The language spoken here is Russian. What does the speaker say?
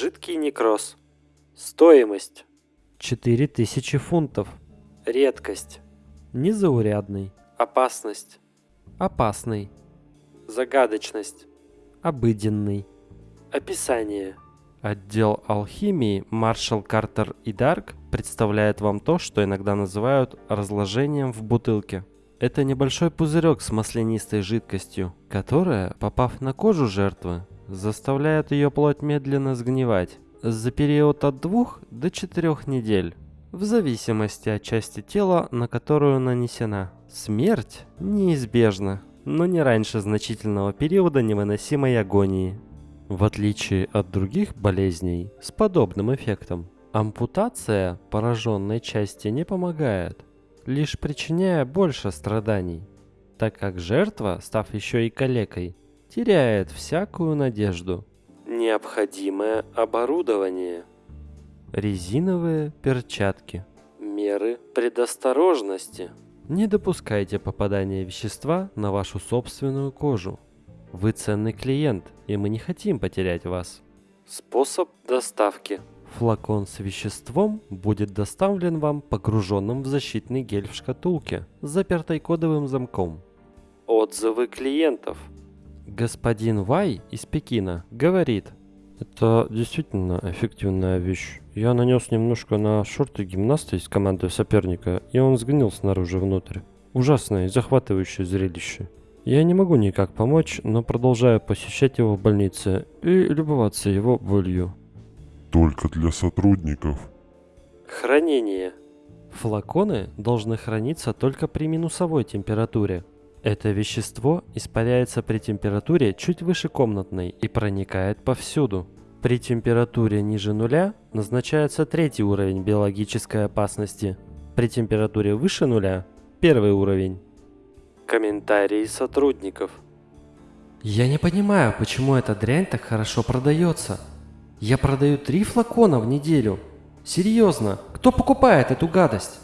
Некроз. Стоимость. 4000 фунтов. Редкость. Незаурядный. Опасность. Опасный. Загадочность. Обыденный. Описание. Отдел алхимии Маршал Картер и Дарк представляет вам то, что иногда называют разложением в бутылке. Это небольшой пузырек с маслянистой жидкостью, которая, попав на кожу жертвы, заставляет ее плоть медленно сгнивать за период от 2 до 4 недель, в зависимости от части тела, на которую нанесена. Смерть неизбежна, но не раньше значительного периода невыносимой агонии. В отличие от других болезней с подобным эффектом, ампутация пораженной части не помогает, лишь причиняя больше страданий, так как жертва, став еще и калекой, теряет всякую надежду. Необходимое оборудование. Резиновые перчатки. Меры предосторожности. Не допускайте попадания вещества на вашу собственную кожу. Вы ценный клиент, и мы не хотим потерять вас. Способ доставки. Флакон с веществом будет доставлен вам погруженным в защитный гель в шкатулке, с запертой кодовым замком. Отзывы клиентов. Господин Вай из Пекина говорит, это действительно эффективная вещь. Я нанес немножко на шорты гимнаста из команды соперника, и он сгнил снаружи внутрь. Ужасное и захватывающее зрелище. Я не могу никак помочь, но продолжаю посещать его в больнице и любоваться его болью. Только для сотрудников. Хранение. Флаконы должны храниться только при минусовой температуре. Это вещество испаряется при температуре чуть выше комнатной и проникает повсюду. При температуре ниже нуля назначается третий уровень биологической опасности. При температуре выше нуля – первый уровень. Комментарии сотрудников. Я не понимаю, почему эта дрянь так хорошо продается. Я продаю три флакона в неделю. Серьезно, кто покупает эту гадость?